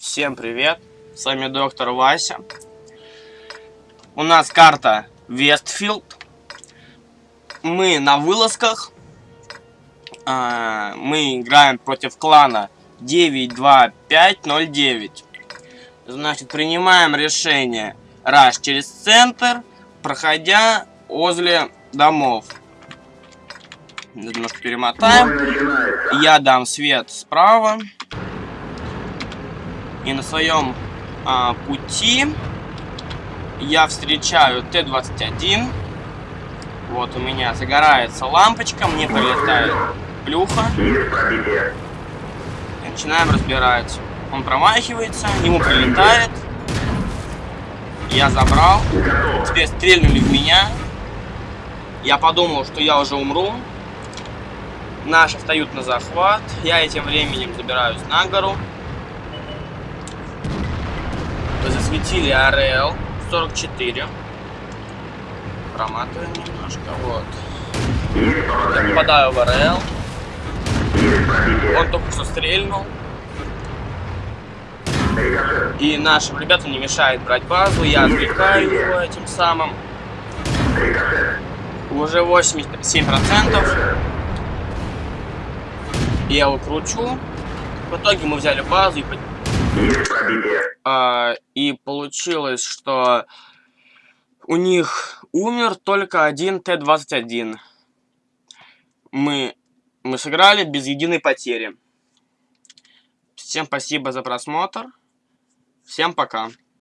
Всем привет, с вами доктор Вася. У нас карта Westfield. Мы на вылазках. А, мы играем против клана 92509. Значит, принимаем решение раш через центр, проходя возле домов. Немножко перемотаем. Я дам свет справа. И на своем а, пути я встречаю Т-21. Вот у меня загорается лампочка, мне прилетает плюха. И начинаем разбирать. Он промахивается, ему прилетает. Я забрал. Теперь стрельнули в меня. Я подумал, что я уже умру. Наши встают на захват. Я этим временем забираюсь на гору. Засветили АРЛ 44. Проматываем немножко. Вот. Я попадаю в АРЛ. Он только что стрельнул. И нашим ребятам не мешает брать базу. Я отвлекаю его этим самым. Уже 87%. Я его кручу. В итоге мы взяли базу и... А, и получилось, что у них умер только один Т-21. Мы, мы сыграли без единой потери. Всем спасибо за просмотр. Всем пока.